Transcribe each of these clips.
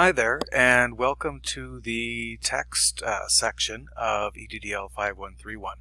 Hi there, and welcome to the text uh, section of EDDL 5131.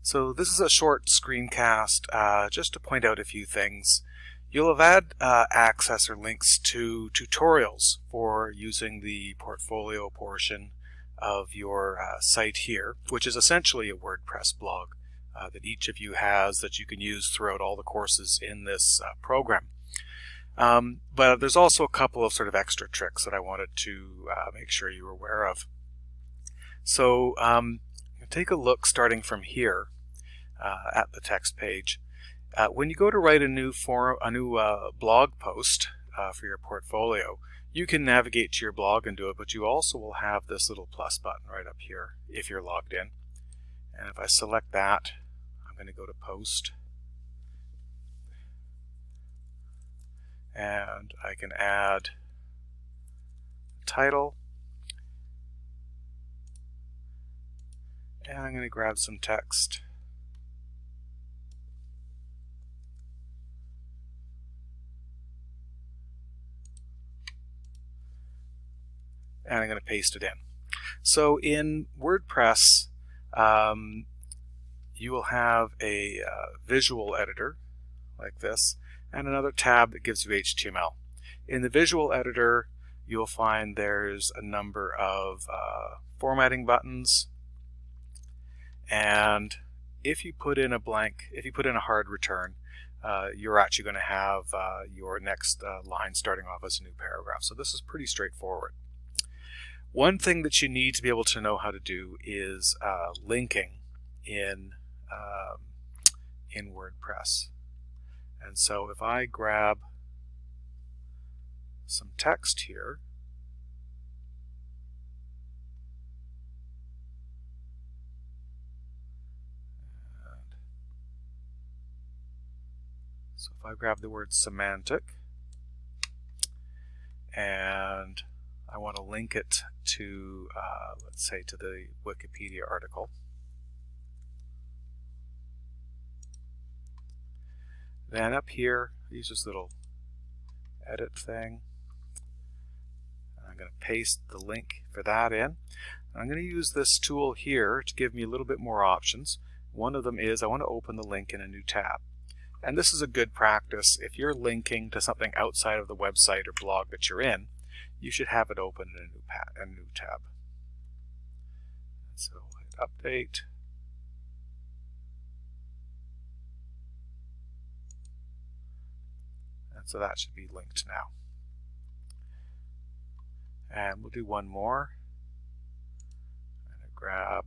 So this is a short screencast uh, just to point out a few things. You'll have had uh, access or links to tutorials for using the portfolio portion of your uh, site here, which is essentially a WordPress blog uh, that each of you has that you can use throughout all the courses in this uh, program. Um, but there's also a couple of sort of extra tricks that I wanted to uh, make sure you were aware of. So um, take a look starting from here uh, at the text page. Uh, when you go to write a new form, a new uh, blog post uh, for your portfolio, you can navigate to your blog and do it, but you also will have this little plus button right up here if you're logged in. And if I select that, I'm going to go to post. And I can add title. And I'm going to grab some text. And I'm going to paste it in. So in WordPress um, you will have a uh, visual editor like this and another tab that gives you HTML. In the visual editor, you'll find there's a number of uh, formatting buttons and if you put in a blank, if you put in a hard return, uh, you're actually going to have uh, your next uh, line starting off as a new paragraph. So this is pretty straightforward. One thing that you need to be able to know how to do is uh, linking in, um, in WordPress. And so if I grab some text here, so if I grab the word semantic and I want to link it to, uh, let's say, to the Wikipedia article. Then up here, use this little edit thing. I'm going to paste the link for that in. I'm going to use this tool here to give me a little bit more options. One of them is I want to open the link in a new tab. And this is a good practice. If you're linking to something outside of the website or blog that you're in, you should have it open in a new, a new tab. So hit update. So that should be linked now. And we'll do one more. To grab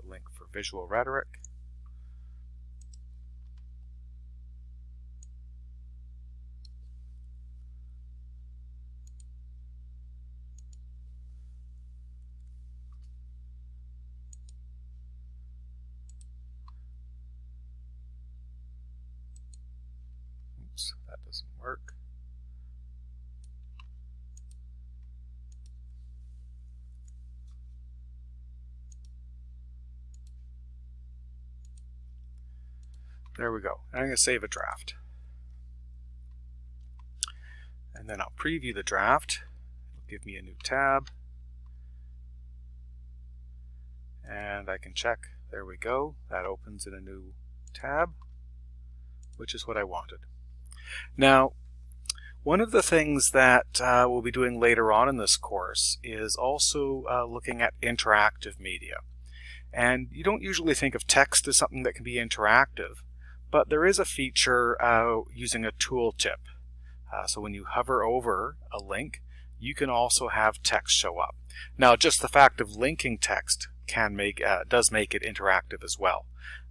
the link for visual rhetoric. Oops, that doesn't work. There we go. I'm going to save a draft. And then I'll preview the draft. It'll give me a new tab. And I can check. There we go. That opens in a new tab, which is what I wanted. Now, one of the things that uh, we'll be doing later on in this course is also uh, looking at interactive media. And you don't usually think of text as something that can be interactive, but there is a feature uh, using a tooltip. Uh, so when you hover over a link, you can also have text show up. Now, just the fact of linking text can make uh, does make it interactive as well.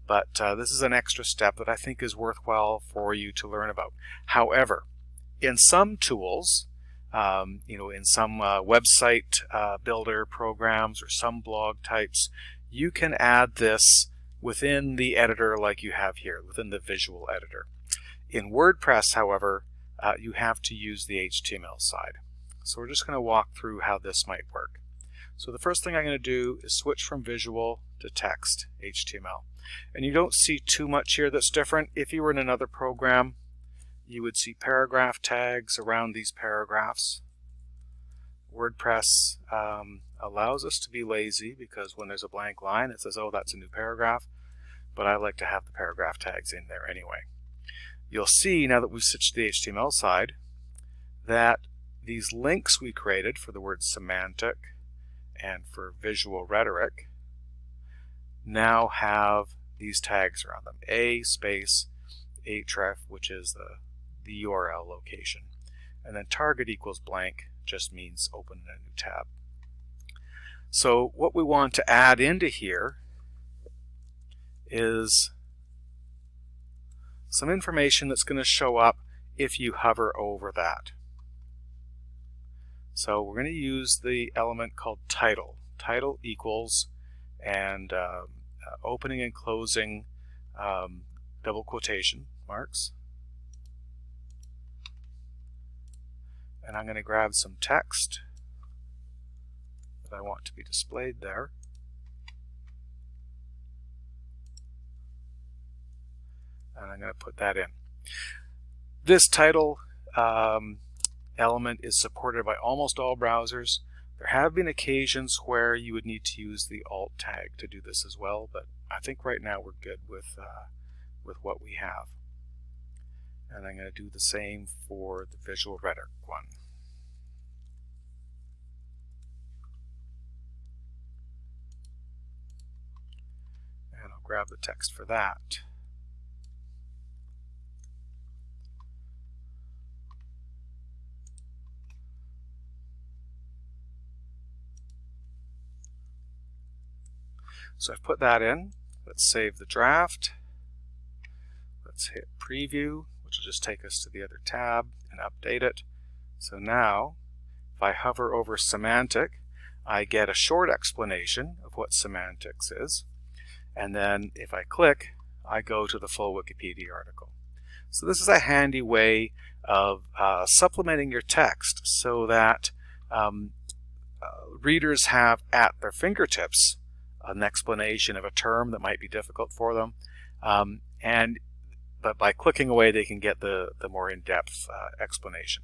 But uh, this is an extra step that I think is worthwhile for you to learn about. However, in some tools, um, you know, in some uh, website uh, builder programs or some blog types, you can add this within the editor like you have here, within the visual editor. In WordPress, however, uh, you have to use the HTML side. So we're just going to walk through how this might work. So the first thing I'm going to do is switch from visual to text HTML. And you don't see too much here that's different. If you were in another program, you would see paragraph tags around these paragraphs. WordPress um, allows us to be lazy because when there's a blank line it says, oh, that's a new paragraph. But I like to have the paragraph tags in there anyway. You'll see now that we've switched to the HTML side that these links we created for the word semantic and for visual rhetoric now have these tags around them. A space href, which is the, the URL location. And then target equals blank just means open a new tab. So what we want to add into here is some information that's going to show up if you hover over that. So we're going to use the element called title. Title equals and um, uh, opening and closing um, double quotation marks. And I'm going to grab some text that I want to be displayed there. And I'm going to put that in. This title um, element is supported by almost all browsers. There have been occasions where you would need to use the alt tag to do this as well, but I think right now we're good with, uh, with what we have. And I'm going to do the same for the visual rhetoric one. And I'll grab the text for that. So I've put that in. Let's save the draft. Let's hit preview, which will just take us to the other tab and update it. So now, if I hover over semantic, I get a short explanation of what semantics is. And then if I click, I go to the full Wikipedia article. So this is a handy way of uh, supplementing your text so that um, uh, readers have at their fingertips an explanation of a term that might be difficult for them. Um, and but by clicking away, they can get the, the more in-depth uh, explanation.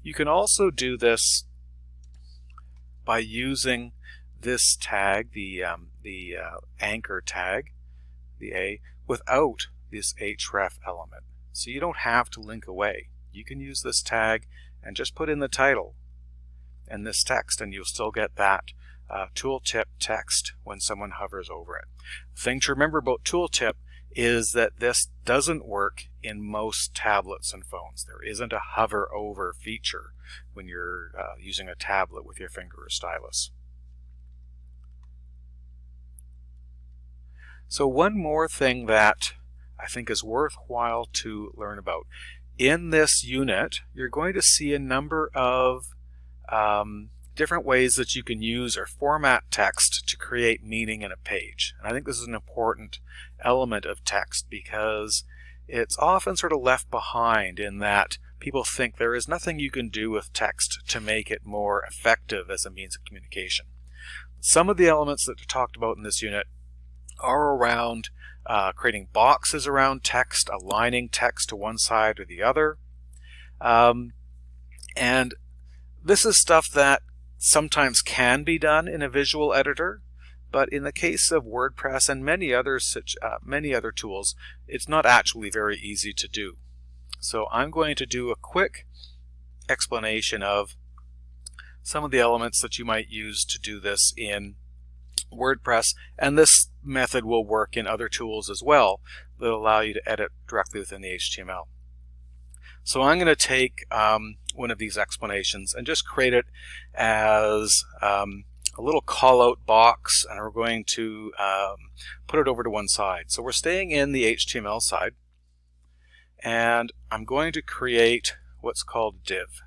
You can also do this by using this tag, the, um, the uh, anchor tag, the A, without this href element. So you don't have to link away. You can use this tag and just put in the title and this text and you'll still get that uh, tooltip text when someone hovers over it. The thing to remember about tooltip is that this doesn't work in most tablets and phones. There isn't a hover over feature when you're uh, using a tablet with your finger or stylus. So one more thing that I think is worthwhile to learn about. In this unit, you're going to see a number of um, different ways that you can use or format text to create meaning in a page. And I think this is an important element of text because it's often sort of left behind in that people think there is nothing you can do with text to make it more effective as a means of communication. Some of the elements that are talked about in this unit are around uh, creating boxes around text, aligning text to one side or the other. Um, and this is stuff that sometimes can be done in a visual editor, but in the case of WordPress and many other such uh, many other tools, it's not actually very easy to do. So I'm going to do a quick explanation of some of the elements that you might use to do this in WordPress, and this method will work in other tools as well that allow you to edit directly within the HTML. So I'm going to take um, one of these explanations and just create it as um, a little callout box and we're going to um, put it over to one side. So we're staying in the HTML side and I'm going to create what's called div.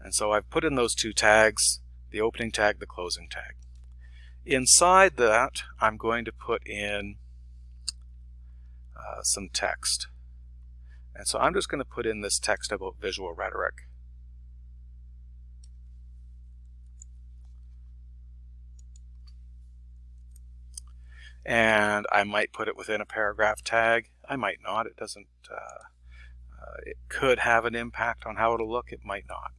And so I've put in those two tags, the opening tag, the closing tag. Inside that, I'm going to put in uh, some text. And so I'm just going to put in this text about visual rhetoric. And I might put it within a paragraph tag. I might not. It doesn't uh, Uh, it could have an impact on how it'll look, it might not.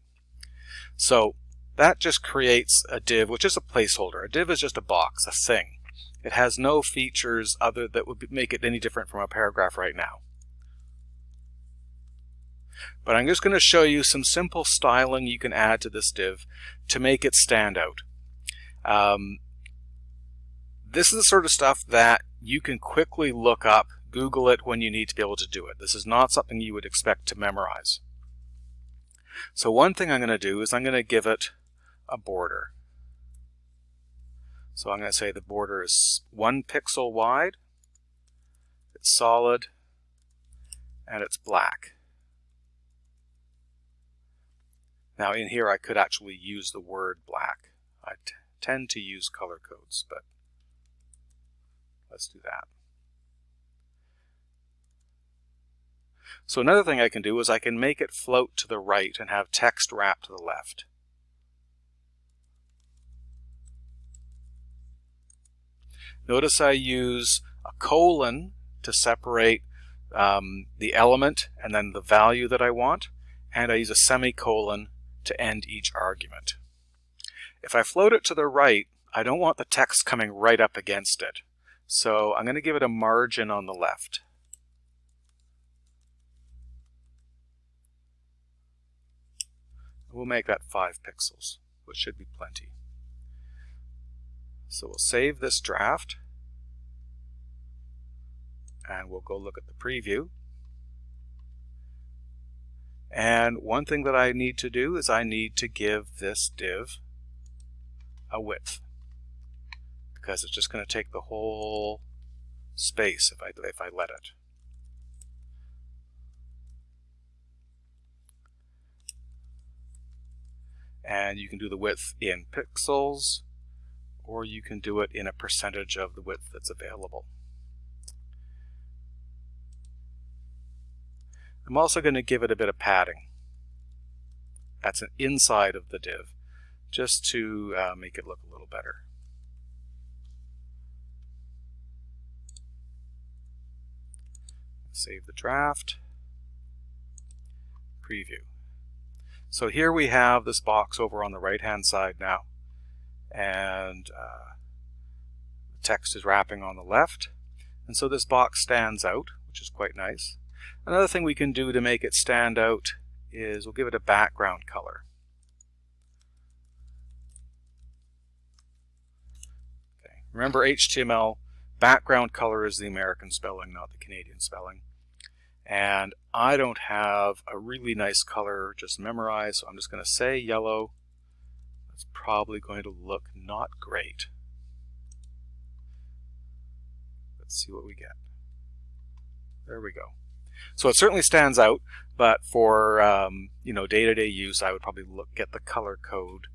So that just creates a div, which is a placeholder. A div is just a box, a thing. It has no features other that would make it any different from a paragraph right now. But I'm just going to show you some simple styling you can add to this div to make it stand out. Um, this is the sort of stuff that you can quickly look up, Google it when you need to be able to do it. This is not something you would expect to memorize. So one thing I'm going to do is I'm going to give it a border. So I'm going to say the border is one pixel wide, it's solid, and it's black. Now in here I could actually use the word black. I tend to use color codes, but let's do that. So another thing I can do is I can make it float to the right and have text wrap to the left. Notice I use a colon to separate um, the element and then the value that I want, and I use a semicolon to end each argument. If I float it to the right, I don't want the text coming right up against it. So I'm going to give it a margin on the left. We'll make that 5 pixels, which should be plenty. So we'll save this draft and we'll go look at the preview. And one thing that I need to do is I need to give this div a width because it's just going to take the whole space if I, if I let it. And you can do the width in pixels or you can do it in a percentage of the width that's available. I'm also going to give it a bit of padding. That's an inside of the div, just to uh, make it look a little better. Save the draft, preview. So here we have this box over on the right hand side now and uh, the text is wrapping on the left and so this box stands out which is quite nice. Another thing we can do to make it stand out is we'll give it a background color. Okay. Remember HTML, background color is the American spelling, not the Canadian spelling. And I don't have a really nice color just memorized, so I'm just going to say yellow. That's probably going to look not great. Let's see what we get. There we go. So it certainly stands out, but for um, you know day-to-day -day use, I would probably look at the color code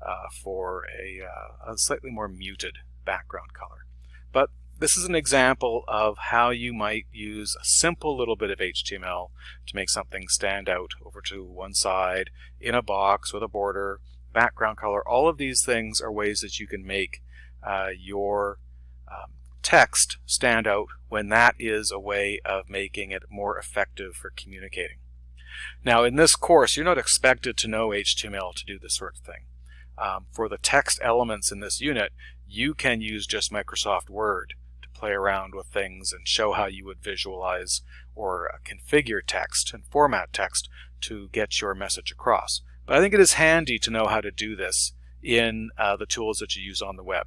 uh, for a, uh, a slightly more muted background color. But this is an example of how you might use a simple little bit of HTML to make something stand out over to one side in a box with a border, background color. All of these things are ways that you can make uh, your um, text stand out when that is a way of making it more effective for communicating. Now in this course you're not expected to know HTML to do this sort of thing. Um, for the text elements in this unit you can use just Microsoft Word to play around with things and show how you would visualize or uh, configure text and format text to get your message across. But I think it is handy to know how to do this in uh, the tools that you use on the web.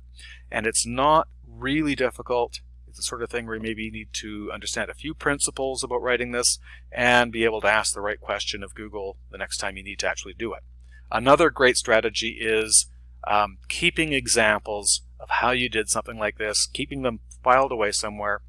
And it's not really difficult. It's the sort of thing where you maybe need to understand a few principles about writing this and be able to ask the right question of Google the next time you need to actually do it. Another great strategy is um, keeping examples of how you did something like this, keeping them filed away somewhere,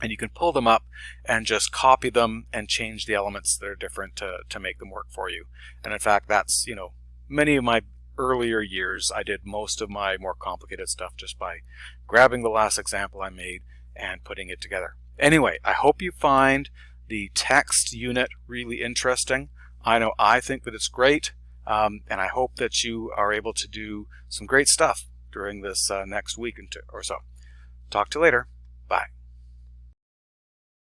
and you can pull them up and just copy them and change the elements that are different to, to make them work for you. And in fact, that's, you know, many of my earlier years, I did most of my more complicated stuff just by grabbing the last example I made and putting it together. Anyway, I hope you find the text unit really interesting. I know I think that it's great, um, and I hope that you are able to do some great stuff during this uh, next week or so. Talk to you later.